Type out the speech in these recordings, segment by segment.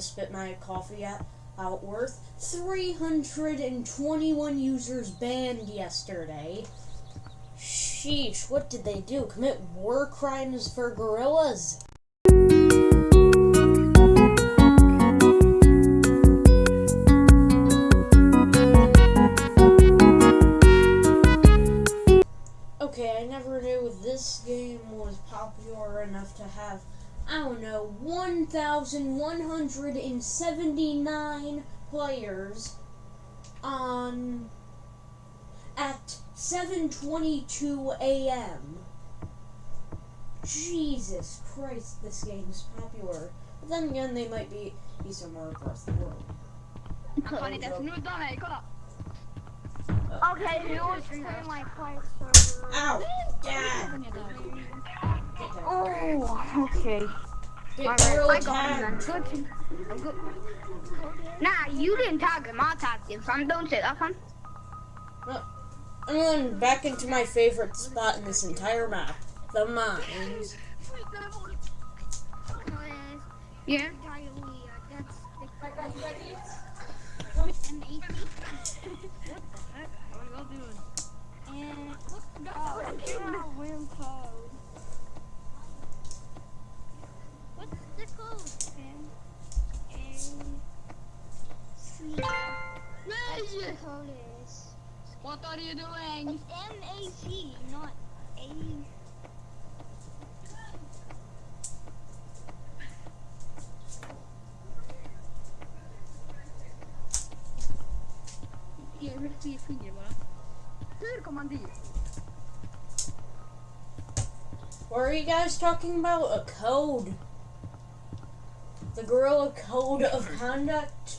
to spit my coffee at, out worth 321 users banned yesterday. Sheesh, what did they do? Commit war crimes for gorillas? Okay, I never knew this game was popular enough to have, I don't know, 1,179 players on at 7:22 a.m. Jesus Christ, this game's popular. But then again, they might be be somewhere across the world. Fan inte snudda mig! Okay, oh, my server. Ow! Dad! Oh, okay. Get My gorilla bad. I got him tagged. then. Good. I'm good. Nah, you didn't tag him. I tagged him, son. Don't say that, son. I'm going back into my favorite spot in this entire map. The mines. Yeah. Is. What are you doing? It's M-A-C, not A. Ge mig tre fingrar bara. Hur kom dit? What are you guys talking about? A code. The gorilla code of conduct?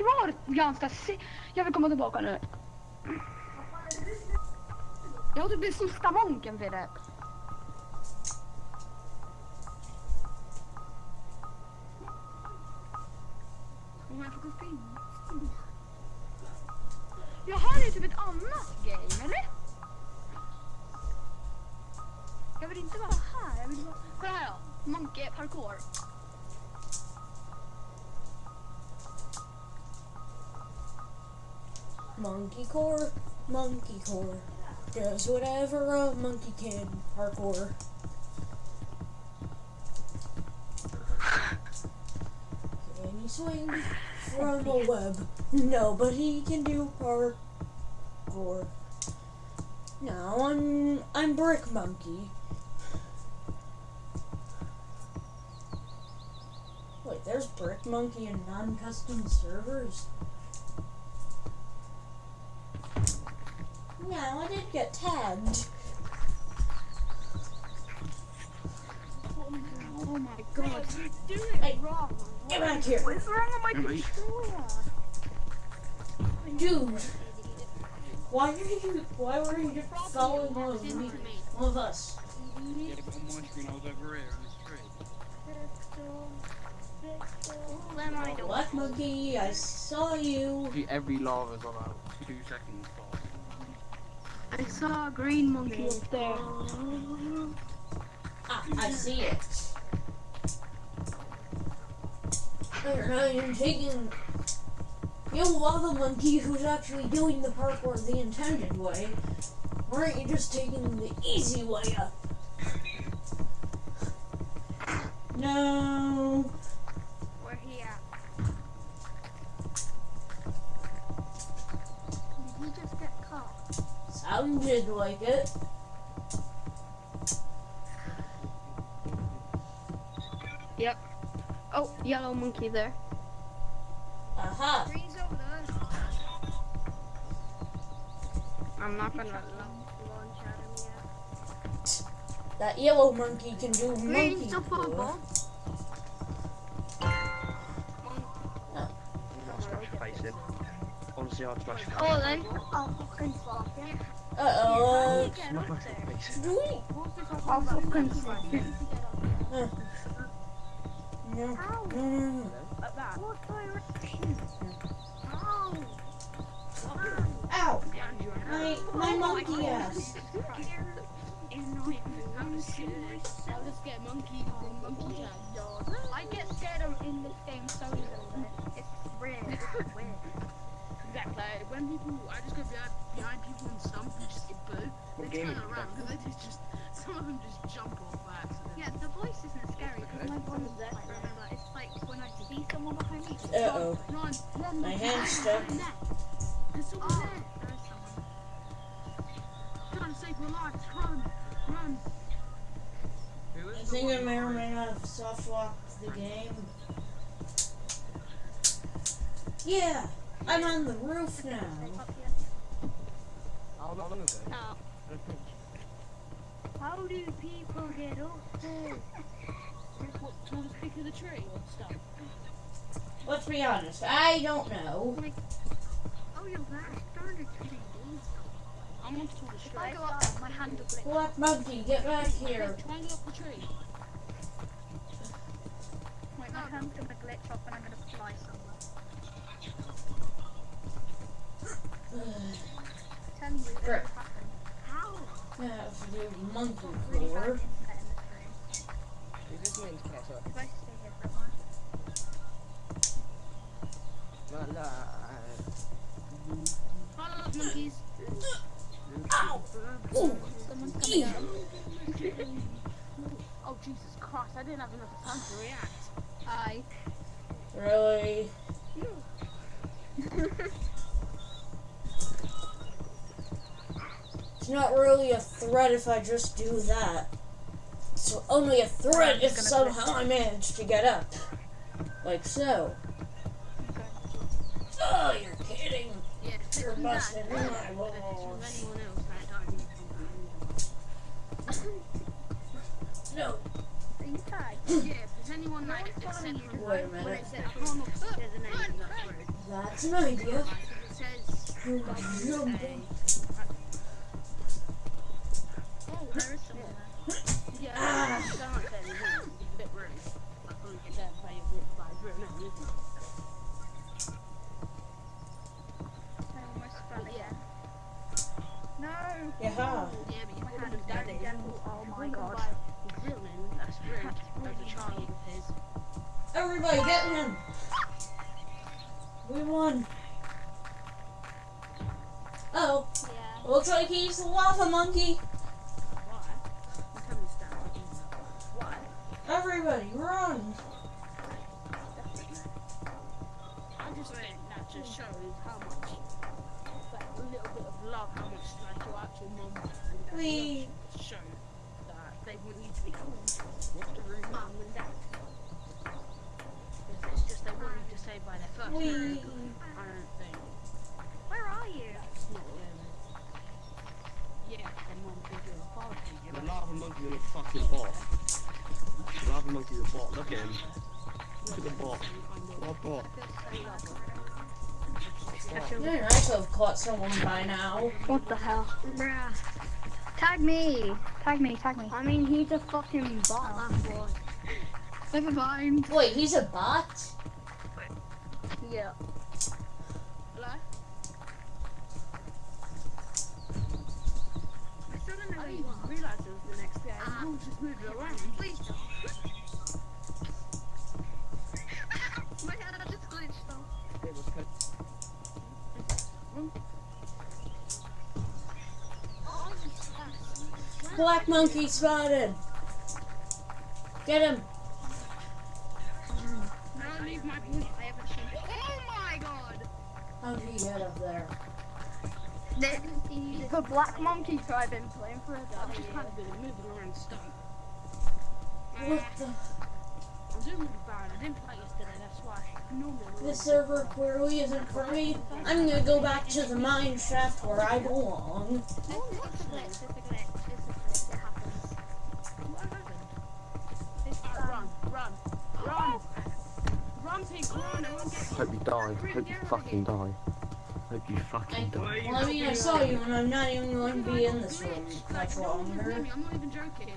kvar ganska se- Jag vill komma tillbaka nu. Jag har typ den sista monken för det. Core. Does whatever a monkey can. Parkour. Can he swing from a web? Nobody can do parkour. Now I'm I'm Brick Monkey. Wait, there's Brick Monkey in non-custom servers. No, I did get tagged. Oh my god. Hey, get back here. What's wrong with my controller? Dude, why are you, why were you following one of me, one of us? Yeah, but on my screen I was over here on the street. Let. Black monkey, I saw you. Every, every lava's on a two second spot. I saw a green monkey up there. Ah, I see it. You're taking. You lava monkey who's actually doing the parkour the intended way. Why aren't you just taking the easy way up? No. Sounded like it. Yep. Oh, yellow monkey there. Aha. Green's over there. I'm not gonna launch at him yet. That yellow monkey can do monkey Green's up parkour. above. see how to smash it. Oh, then. I'll fucking swap it. Uh oh. Get Not up my there. face. Do we? I'll fucking swap it. No. Oh. Ow! My, my monkey ass. I'll just get monkey from monkey. When people, I just go behind, behind people and stump and just get boo. They What game turn around because they just, just, some of them just jump off by accident. Yeah, the voice isn't scary because my voice is like remember. It's like when I see someone behind me. Uh oh. Run, run, My run. hand's stuck. There's someone Oh, there. there is someone. Trying to save your life. Run, run. I think I may or may not have soft locked the game. Yeah! I'm on the roof now. Up here. How long. Oh. How do people get up there? What, tallest peak of the tree or stuff? Let's be honest, I don't know. Oh, you're there. Darn it, pretty dude. I'm on the tallest If tree. I go up my hand will glitch. Black monkey, get back here. Try and get up the tree. Wait, my hand's gonna glitch off and I'm gonna fly somewhere. Tell me what Great. happened. How? I have to monkey floor. internet in this room. Is this meant to catch up? If I stay here for a while. La la. Follow those monkeys. Ow! Someone's coming. Oh Jesus Christ! I didn't have enough time to react. Hi. Really? not really a threat if I just do that. It's only a threat if somehow I manage to get up. Like so. Oh, you're kidding. Yeah, You're busting my balls. anyone else, I don't. No. Are you tagged? Yeah, if anyone like one's except following. Wait a minute. it says I can't look there's a name in that road. That's an idea. Like, if it says You're jumping. There is someone there. yeah, Ah. I don't like that, is? It's a bit rude. I can't get that by a bit by a bit now, isn't it? I almost fell Yeah. again. No! Yeah. Yeah, but you hand him is daddy. Oh my god. He's that's rude. That's a child of his. Everybody get him. We won. Oh, Yeah. looks like he's the lava monkey. We- show that they want you to be called through mum and dad. It's, it's just they you to say by their first We. name. I don't think Where are you? that's not really. Yeah, then mum gives you a father figure. The lava monkey is a fucking bot. The lava monkey is a bot. Look at him. Look at the bot. What bot? I feel Yeah, I could have caught someone by now. What the hell? Bruh. Tag me! Tag me, tag me. I mean, he's a fucking bot. Never mind. Wait, he's a bot? Yeah. Hello? I still don't know I you didn't realise it was the next day. Ah. I was just moving around. Please don't. My head just glitched though. It was cut. Oh, yes. Black monkey spotted. Get him. Now leave my boy. I haven't seen Oh my god! How did he get up there? The black monkey tribe been playing for a I've just kind of been moving around stuff. What the? I'm doing really bad. I didn't play yesterday, that's why. Normally, I'm This server clearly isn't for me. I'm gonna go back to the mine shaft where I belong. Hope you die. Hope you fucking die. Hope you fucking die. well, I mean, I saw you, and I'm not even going to be in this room much I'm not even joking.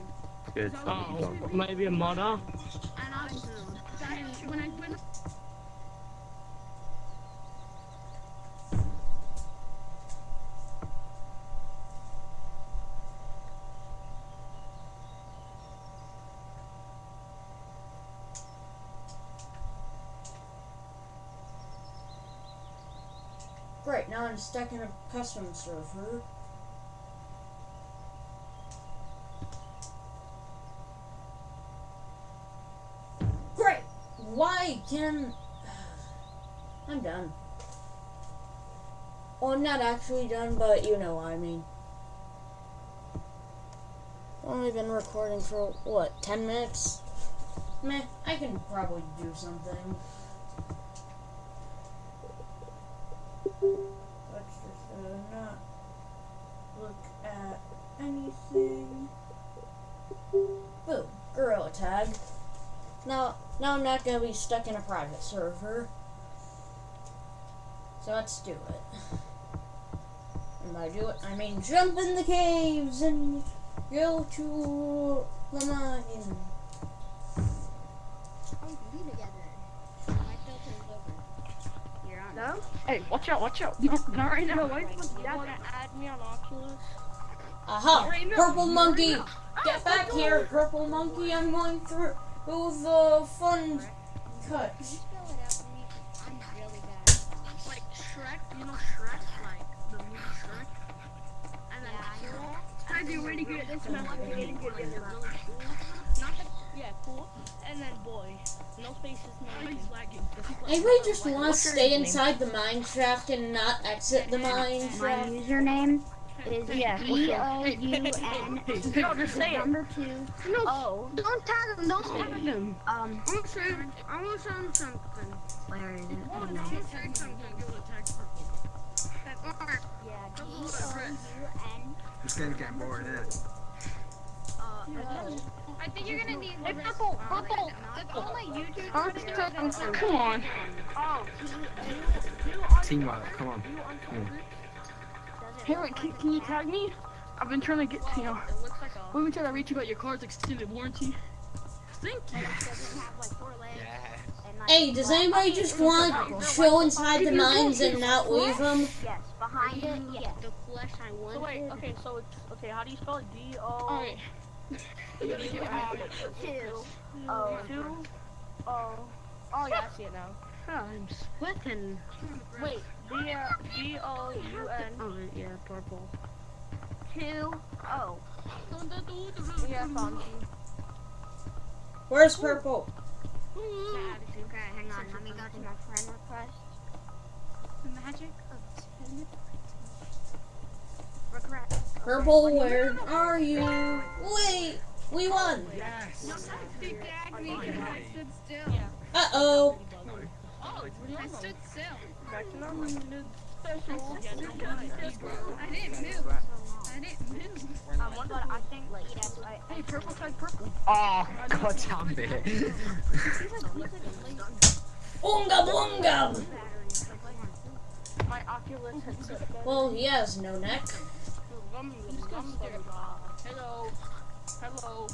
Good. Oh, maybe a modder. And I was when I when Great, now I'm stuck in a custom server. Great! Why can. I'm done. Well, I'm not actually done, but you know what I mean. Only been recording for, what, 10 minutes? Meh, I can probably do something. Let's just uh, not look at anything. Boom, gorilla tag. Now, now I'm not gonna be stuck in a private server. So let's do it. And by do it, I mean jump in the caves and go to the mine. No? Hey, watch out, watch out. No, not right now. Why you wanna add me on Oculus? Aha! Right. Purple monkey! now. Get back here, purple monkey! I'm going through the fun cut. like Shrek, you know Shrek, like the movie Shrek. And then cool. I do really good. This man like really good. Like, Yeah, really. Not the, yeah, cool. And then boy, no spaces, no lagging. I really just want to stay inside the mine shaft and not exit the mine My username is Yeah, what's D your- O U N No, just say number two No, O. don't tag him. Don't tag him. Um, I'm gonna say, I'm gonna say something. where is it? I'm Oh, gonna no. say something. Give it a text purple. Alright. Yeah, D That's O what I read. U N. It's gonna get bored, isn't it? Uh, I think you're gonna need Hey, the purple, rest- purple. If only YouTube Oh, would do it, then come on. Oh, Teamwork, come on. Hey, wait, can, can you tag me? I've been trying to get to you. It looks like a. We've been trying to reach you about your car's extended warranty. Thank you. doesn't have like four legs Yeah. and like. Hey, does anybody just want to show inside the mines and not leave them? Yes, behind it. Yes. The flesh I want. wait, okay, so it's okay. How do you spell it? D O. Alright. Two O. Two. Oh. Oh yeah, I see it now. I'm splitting. Wait, D D O U N. Oh yeah, purple. Two O. Yeah, found you. Where's purple? Okay, hang on. Let me go to my friend request. The magic of ten. Regret. Purple, where are you? Wait, we won. Yes! He tagged me because I stood still. Uh oh. I stood still. I didn't move. I. Um, I. Hey, purple tag purple. Oh, god damn it. Boonga boonga. Well, he has no neck. Hello. Hello.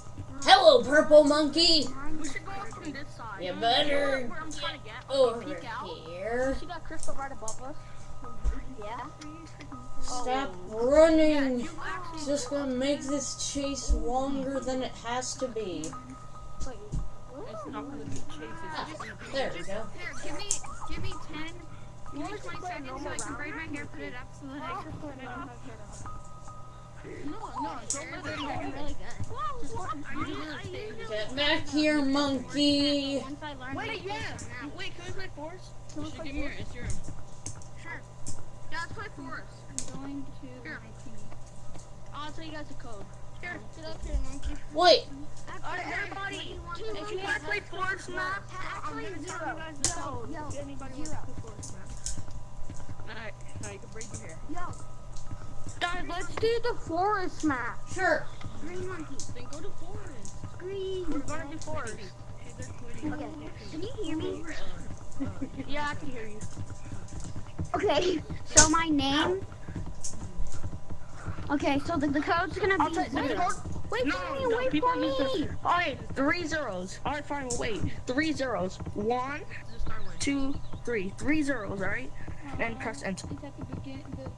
Hello, purple monkey. We should go up from this side. You better Where I'm get. over Peek out. here. See that crystal right above us? Yeah. Stop Yeah, running. you actually. It's just gonna make this chase longer than it has to be. It's not gonna be chases. Ah, there we go. Here, give me, give me ten. Give me 20 seconds so I can braid my hair, put it up so that I can put it on. No, no, don't. Get back here, monkey. Wait, yeah. Wait, can we play force? You should give me your Instagram. Sure. Yeah, let's play force. I'm going to Here. my team. I'll tell you guys the code. Here, sit up here, monkey. Wait, Alright, everybody. If you want to play force map, I'm gonna tell you guys the code. If anybody wants to force map. Alright, now you can braid your hair. Yo, Guys, let's do the forest map. sure. green monkey. Then go to forest. Green. We're gonna do forest. Okay. Can you hear me? Yeah, I can hear you. Okay, so my name. Okay, so the, the code's gonna be. zero. Wait No, for me, no, wait for me. Alright, three zeros. Alright, fine, we'll wait. Three zeros. One, Just start with. two, three. Three zeros, alright? Uh, and press enter. Is that the begin? The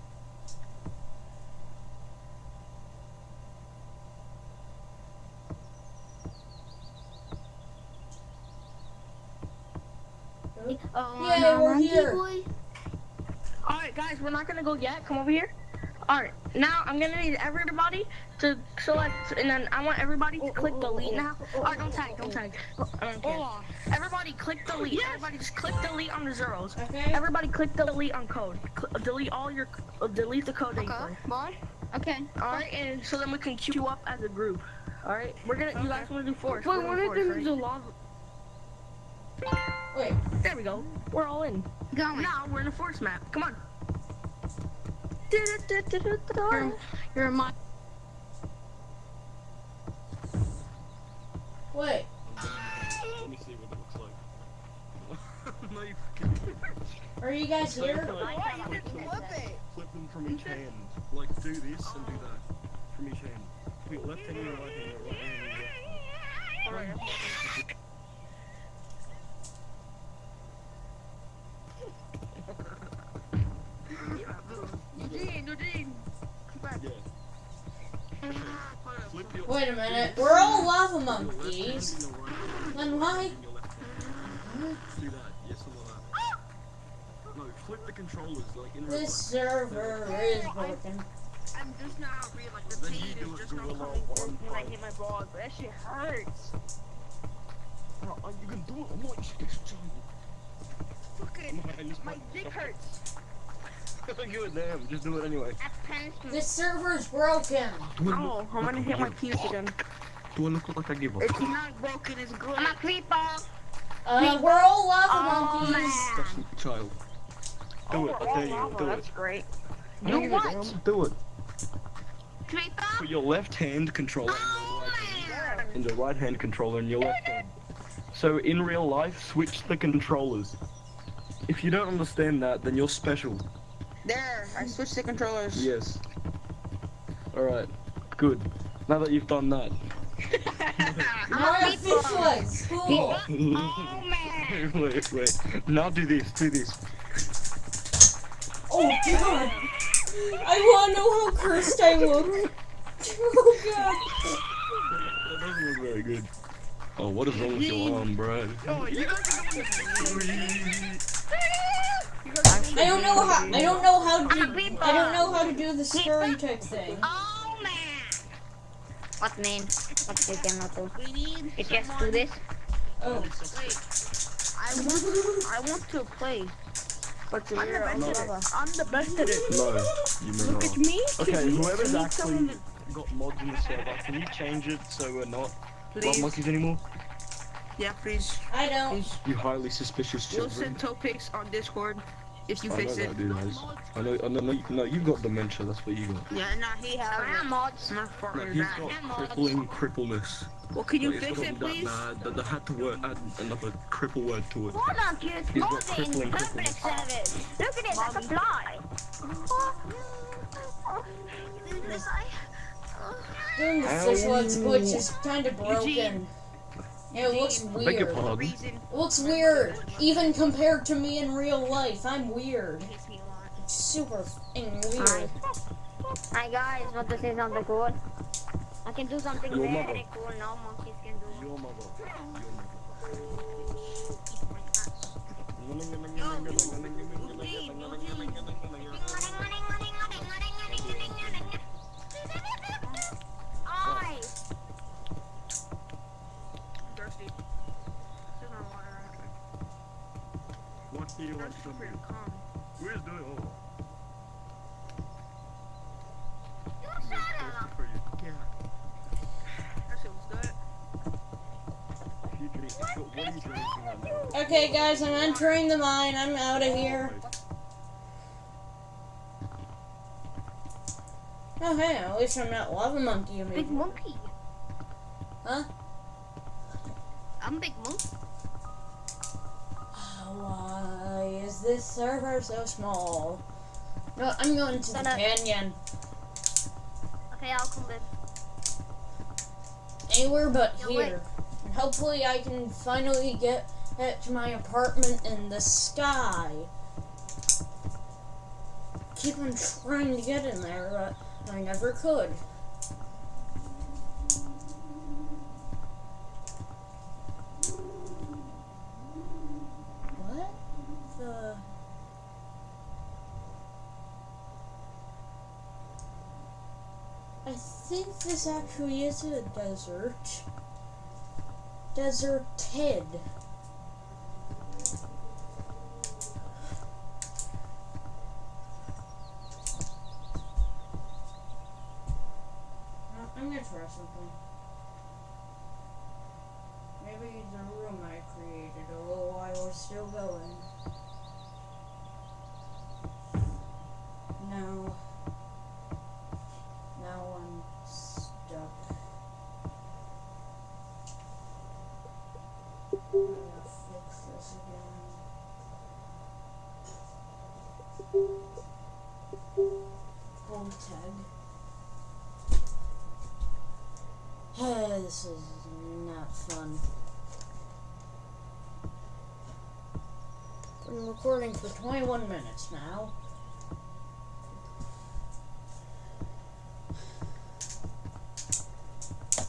Oh, Yay, no, we're here. boy. Alright, guys, we're not gonna go yet. Come over here. Alright, now I'm gonna need everybody to select, and then I want everybody to click delete now. Alright, don't tag, don't tag. I don't care. Everybody click delete. Everybody just click delete on the zeros. Okay. Everybody click delete on code. Cl- delete all your, uh, delete the code that you play. Okay. Alright, and so then we can queue up as a group. Alright, we're gonna, you guys wanna do force. Wait, We're what doing if force, there's a lava? Wait. There we go. We're all in. Going. Now we're in a force map. Come on. you're, you're a mon- Wait. Let me see what it looks like. no, you fucking Are you guys So you here? can, flip them, flip them from each hand. Like do this and do that from each hand. Put your left hand in right hand, your right hand in your Wait a minute. We're all lava monkeys. Then why? Like the like real This server is broken. I'm just now realizing the Then pain is just gorilla coming through when I hit my balls. But that shit hurts. Bro, you can do it. I'm not just. Fucking, my dick hurts. Give it damn. Just do it anyway. This server's broken. I Oh, look I'm gonna hit my give- penis again. Do I look like I give a It's not broken, it's good. I'm a creeper. Uh, we're all lava Oh, monkeys. man. That's child. Do it. I dare you. Do it. That's great. Do what? Do it. Creeper. Put your left hand controller in your right hand. In the right hand controller in your left hand. So in real life, switch the controllers. If you don't understand that, then you're special. There, I switched the controllers. Yes. Alright. Good. Now that you've done that. Now I have fish legs. Cool. Oh man. wait, wait. Now do this. Do this. Oh god. I wanna know how cursed I look. Oh god. That doesn't look very good. Oh, what is wrong with your arm, bro? Oh, you guys are going I don't know how. I don't know how to. I don't know how to do the scurry type thing. Oh man. What mean? What you cannot do? We need You just do this. Oh. Wait. I want, I want to play. But you're I'm the best at it. I'm the best at it. No, you may Look not. at me. Okay, whoever's I actually got mods in the server, can you change it so we're not love monkeys anymore? Yeah, please. I don't. Please. You highly suspicious children. We'll send topics on Discord if you I know fix it. that, dude. guys. I know, I know, no, you- no, you've got dementia, that's what you got. Yeah, nah, he has I am mods. My fault No, is he's that. got crippling crippleness. Well, can you Like, it's fix gotten it, that please? bad that they had to word, add another cripple word to it. Hold on, kids. He's got crippling Public crippleness. service. Look at it like a fly. Doing the fish legs glitch is kind of broken. Yeah, it looks Beg your weird. pardon. It looks weird, even compared to me in real life. I'm weird. takes me a lot. It's super f***ing Hi. weird. Hi guys, want to say something cool? I can do something Your very mother. cool. No monkeys can do. Your mother. Your oh, What do you want Thirsty from for me? your cum. Where's the? You shut up. For you. Yeah. That shit was good. You drink. What what are you drinking right now? Okay, guys, I'm entering the mine. I'm out of here. Oh, hey, at least I'm not lava monkey Big anymore. monkey. Server so small? No, I'm going to the up. canyon. Okay, I'll come with. Anywhere but No, wait. here. And hopefully I can finally get, get to my apartment in the sky. Keep on trying to get in there, but I never could. What the... I think this actually is a desert. Desert Ted. Uh, I'm gonna try something. Maybe the room I created a little while is still going. No. Now I'm stuck. I gotta fix this again. Hold tag. This is not fun. Been recording for 21 minutes now.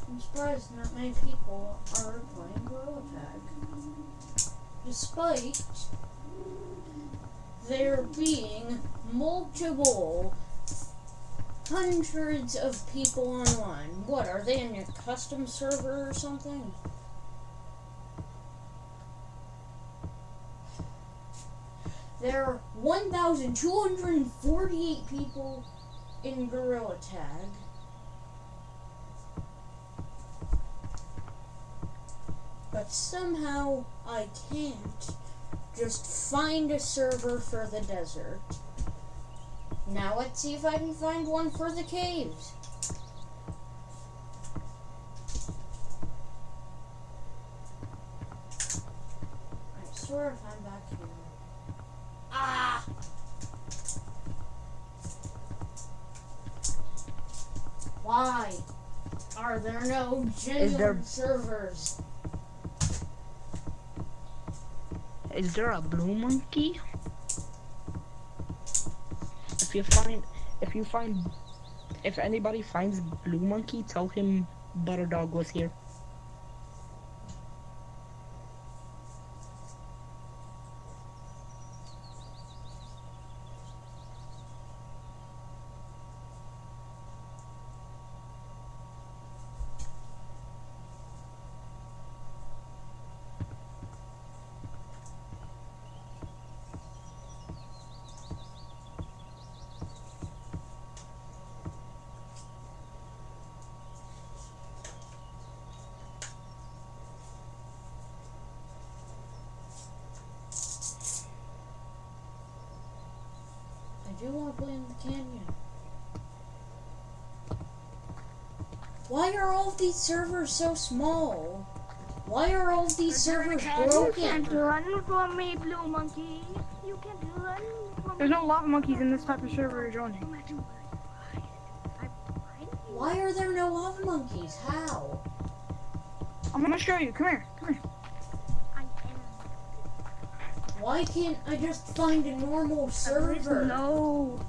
I'm surprised not many people are playing Gorilla Tag. Despite there being multiple hundreds of people online. What, are they in a custom server or something? There are 1,248 people in Gorilla Tag. But somehow I can't just find a server for the desert. Now let's see if I can find one for the caves. I swear if I'm back here. Ah! Why are there no genuine there- servers? Is there a blue monkey? If you find, if you find, if anybody finds blue monkey, tell him Butter Dog was here. I do want to play in the canyon. Why are all of these servers so small? Why are all of these servers You can't broken? run from me, blue monkey. You can't run from There's me. no lava monkeys in this type of server you're joining. No matter what I find, I find you. Why are there no lava monkeys? How? I'm gonna show you. Come here. Come here. I am. Why can't I just find a normal server? No.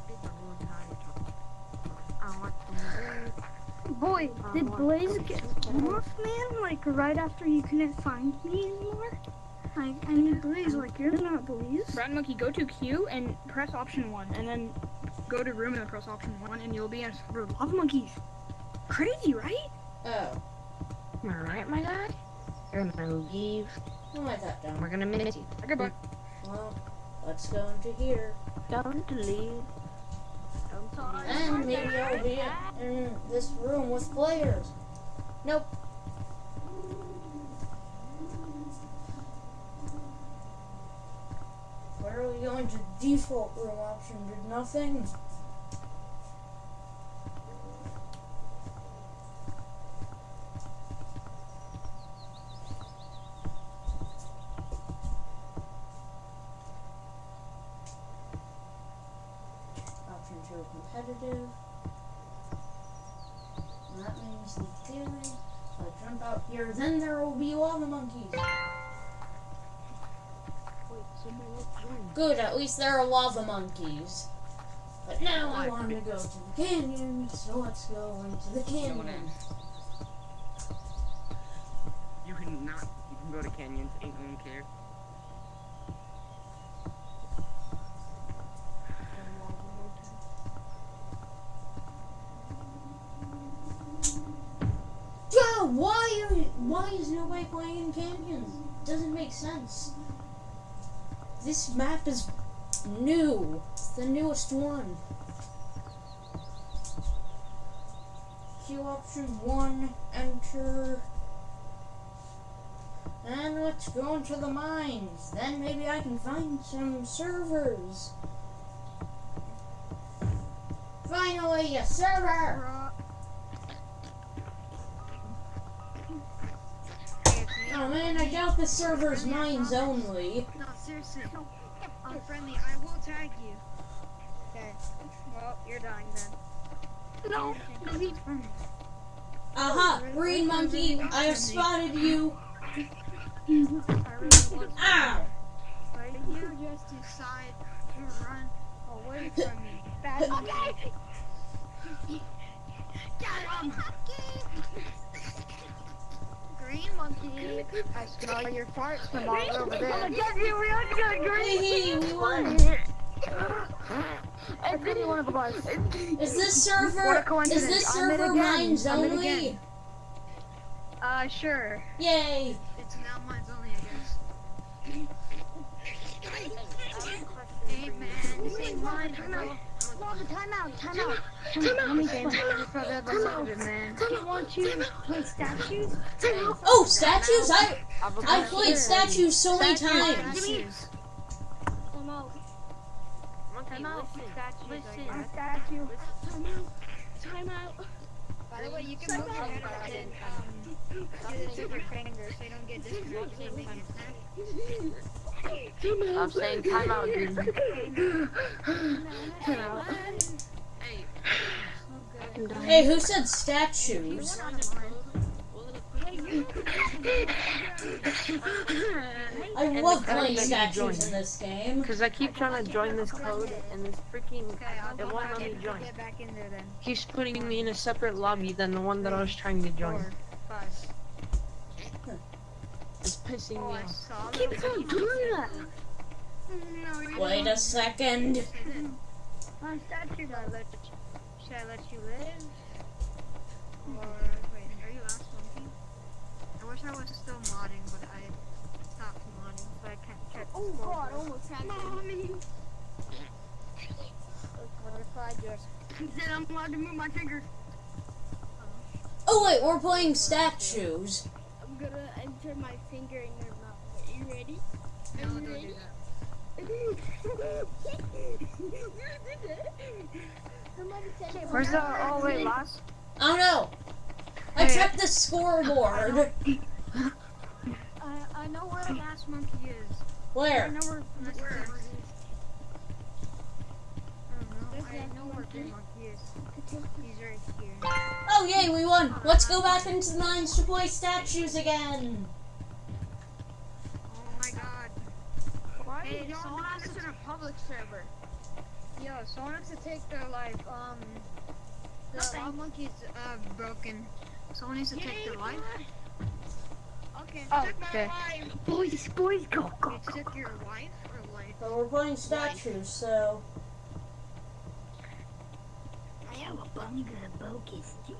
Boy, uh, did Blaze get off, man? Like right after you couldn't find me anymore? Like, I need Blaze. Like, you're not Blaze. Brad Monkey, go to Q and press option one, and then go to room and press option one, and you'll be in a server of lava monkeys. Crazy, right? Oh, Alright, my guy. You're gonna leave. I'll write that down. We're gonna miss you. Goodbye. Well, let's go into here. Don't leave. And maybe I'll be in this room with players. Nope. Where are we going to default room option? Did nothing? Here, then there will be lava monkeys. Wait, somebody else joined. Good, at least there are lava monkeys. But now I want to go to the canyon, so let's go into the canyon. You can not. You can go to canyons. Ain't no one care. Yeah, why are why in canyons? Doesn't make sense. This map is new. It's the newest one. Queue option one, enter. And let's go into the mines. Then maybe I can find some servers. Finally, a server! Oh man, I doubt the server's mines only. No, seriously. I'm friendly. I will tag you. Okay. Well, you're dying then. No. Aha! Green monkey, I have spotted you! I. Ow! Ah! But you just decide to run away from me. Bad monkey. Get him! Green monkey. I smell your farts from all over there. Get you, we are good, Hey, we won! I really one of the guys. Is this What a server, is this server again. mines I'm in only? again. Uh, sure. Yay! It's now mine's only, I guess. Hey man, this ain't mine. bro. Lava, time out, time out. Time out. Let me explain. Time out. man. I want you to play statues. Oh, statues? I I've played statues so many Statues. times. Statues. Time out. Time out. Statues. Listen. I'm a statue. Time out. By the way, you can move your head and um, do this with your fingers so you don't get disconnected every time you. I'm saying time out, dude. Time out. Hey, Hey, who said statues? I love playing statues in this game. Because I keep trying to join this code, and this freaking Okay, it won't let me in. join. Get back in there then. Keeps putting me in a separate lobby than the one that I was trying to join. It's pissing Oh, me off. Keep that. on doing that. Wait a second. My statue Should I let should I let you live? Hmm. Or wait, are you last monkey? I wish I was still modding, but I stopped modding, so I can't check. Oh god, almost had Mommy. What if I just? Then I'm allowed to move my finger. Oh wait, we're playing statues. I'm gonna enter my finger in your mouth. Are you ready? No, don't do that. Where's the oh wait last? Oh no! I checked the scoreboard. I, I know where the last monkey is. I Where? know where the Where? where is. I know. I where Monkey is. He's right here. Oh yay, we won! Let's go back into the mines to play statues again. Oh my god. Hey, someone has to in a public server. Yo, someone has to take their life. Um, the wild monkey's uh broken. Someone needs to take their life. Okay, Oh, took my okay. life. Boys, boys, go, go, You go. took your wife or life? But we're playing statues, so I have a bunny with a bow kiss too.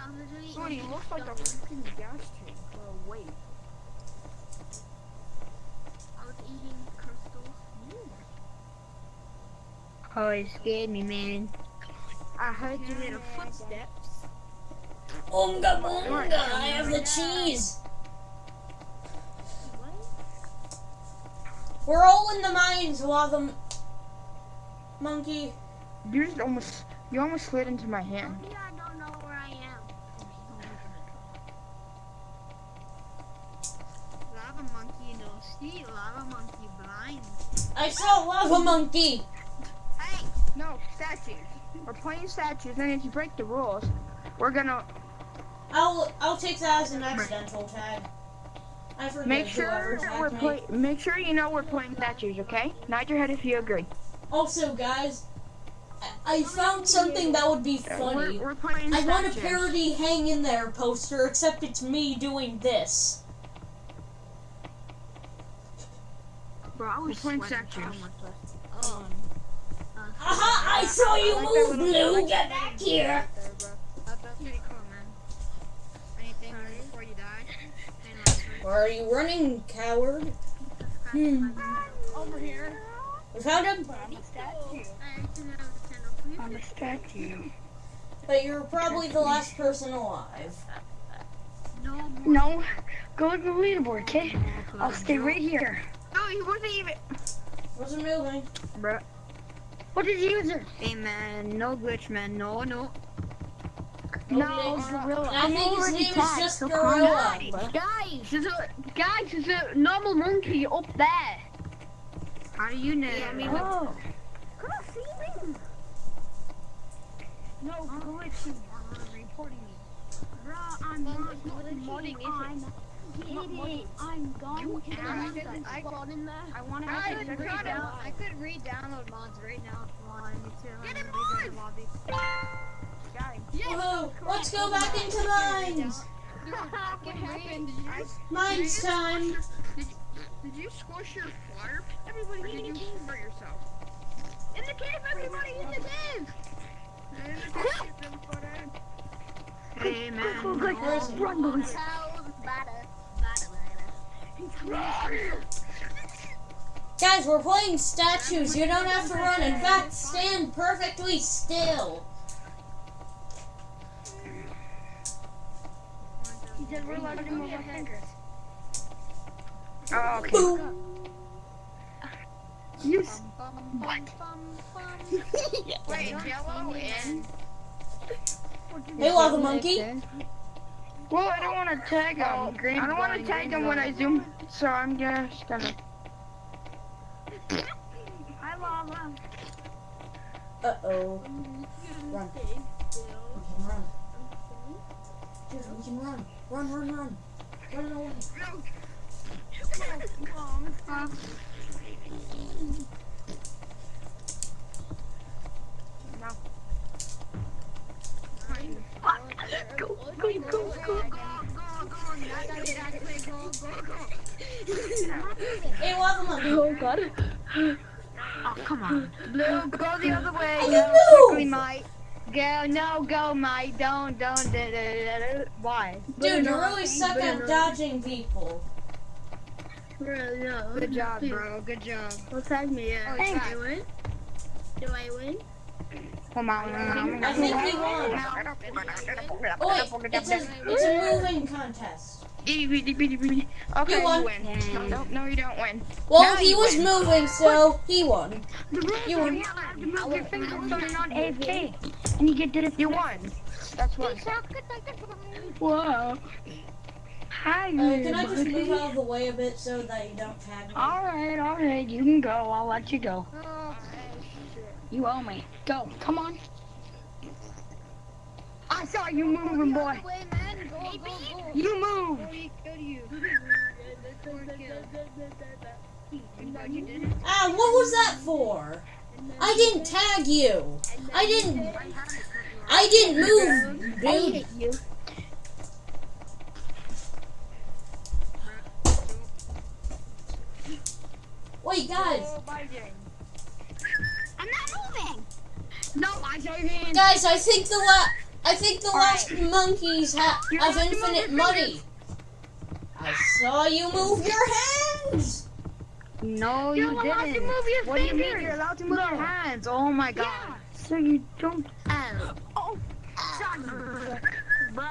I'm literally Sonny, it looks like a freaking gas tank or a weight. I was eating crystals. Oh, it scared me, man. I heard your little footsteps. Oonga boonga, I have the cheese. We're all in the mines, lava m- monkey. You just almost, you almost slid into my hand. Maybe I don't know where I am. Lava monkey no see, lava monkey blind. I saw lava monkey. Hey, No, statues. We're playing statues, and if you break the rules, we're gonna. I'll I'll take that as an accidental tag. I forget Make sure we're play. Make sure you know we're playing statues, okay? Nod your head if you agree. Also, guys, I, I found something that would be We're, funny. we're playing I want a parody hang in there poster, except it's me doing this. Bro, I We're was playing sweating so statues. much less. Oh. Aha! I saw you I like move, Blue. Get back here. There, bro. That, that's pretty cool, man. Anything before you die? Any last words? Where are you running, coward? Hmm. Over here. We found him, I'm a statue. I can have the candle, please. I'm a statue. but you're probably the last person alive. No. No, go to the leaderboard, okay? I'll stay right here. No, he wasn't even. Wasn't moving. Bro. What is user? Hey, man. No glitch, man. No, no. No, glitch. Uh, gorilla. I I'm think his already name is just so Gorilla. calm. Guys, there's a guys, there's a normal monkey up there. How do you know? Yeah, I mean, oh. Come on, see me. No glitchy. Uh, reporting me. Bro, I'm not modding, glitching. is it? I'm It is. I'm gone. You to the ass. mountain. I could- in there. I want to I have could, a re- good down- I could re-download mods right now if you wanted me to. Get I'm in gonna rejoin the lobby. Guys. Oh, let's go back into mines. What happened? Did you just, Mines time. Did you squish your fire? Everybody, or did you hurt yourself? In the cave, everybody in the cave. hey man. Go, go, Where is go. he? Run, boys. Guys, we're playing statues. You don't have to run. In fact, stand perfectly still. He said we're allowed to move our fingers. Oh, okay. Boom. You What? Wait, yellow and Hey, Lava Monkey. Well, I don't want to tag him. Oh, green I don't want to tag green him when I zoom, so I'm just gonna. Hi, Lava. Uh oh. Run. We can run. Dude, we can run. Run, run, run. Run away. Go, go, go, go. Hey, Lava Monkey. Oh God. Oh, come on. Blue, go the other way. Oh, Go quickly, mate. Go, no, go, mate. Don't, don't. Da, da, da. Why? Dude, you really suck at dodging people. Really, no. Good job, bro. Good job. Well, tag me. Yeah. Oh, it's I win? Do I win? Come on. I think we won. Oh wait, it's a, it's a moving contest. Okay, You you, won. win. No, no, no, you don't win. Well, Now he was win. moving, so he won. You won. You have move your finger so you're not AFK. And you get did it. You won. That's one. Whoa. Hi, Uh, can I just move out of the way a bit so that you don't tag me? Alright, alright, you can go. I'll let you go. Oh, You owe me. Go, come on. I saw you moving, boy. Way. Go, go, go. You move. Ah, what was that for? I didn't tag you. I didn't. I didn't move, dude. Wait, guys. I'm not moving. No, I saw your hand. Guys, I think the la- I think the last monkeys ha- You're have allowed to move infinite money. I saw you move your hands. No, You're you allowed to didn't. move your What do you mean fingers. you're allowed to move your hands? Oh my god. Yeah. So you don't. Oh. Bruh,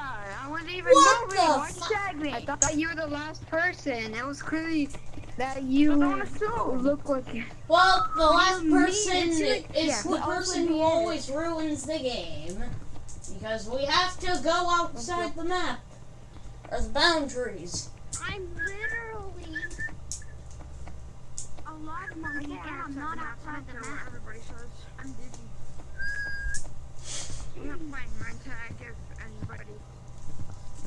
I wasn't even What moving. the Why'd you tag me? I thought you were the last person. It was clearly that you I don't assume. look like Well, the last person into is. Yeah, the well, person who me. always ruins the game because we have to go outside the map or the boundaries. I'm literally a lot monkey and I'm not outside the map. Everybody says I'm dizzy. I'm not playing my tag if anybody.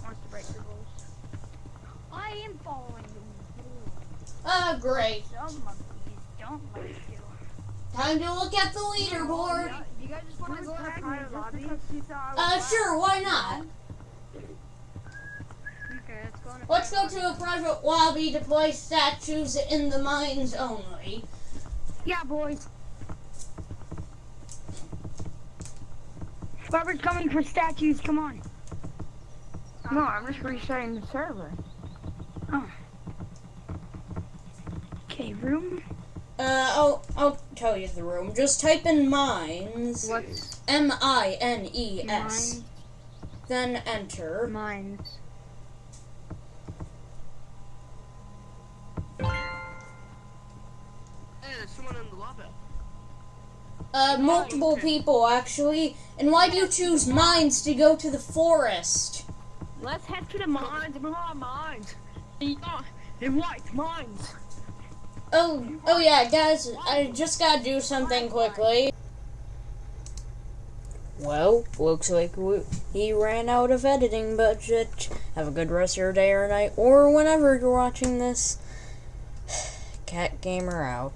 wants to break the rules. I am following the rules. Ah, great. Some monkeys don't like you. Time to look at the leaderboard. Do you guys just want to go in private lobby? Uh, sure, why not? Okay, let's go Let's go to a private lobby to play statues in the mines only. Yeah, boys. Robert's coming for statues, come on. No, I'm just restarting the server. Okay, room. Uh, I'll, I'll tell you the room. Just type in mines. What's M I N E S. mines? Then enter. Mines. Hey, there's someone in the lobby. Uh, multiple people actually. And why do you choose mines to go to the forest? Let's head to the mines. Move on, mines. Yeah, in white mines. Oh, oh yeah, guys, I just gotta do something quickly. Well, looks like we, he ran out of editing budget. Have a good rest of your day or night, or whenever you're watching this. Cat Gamer out.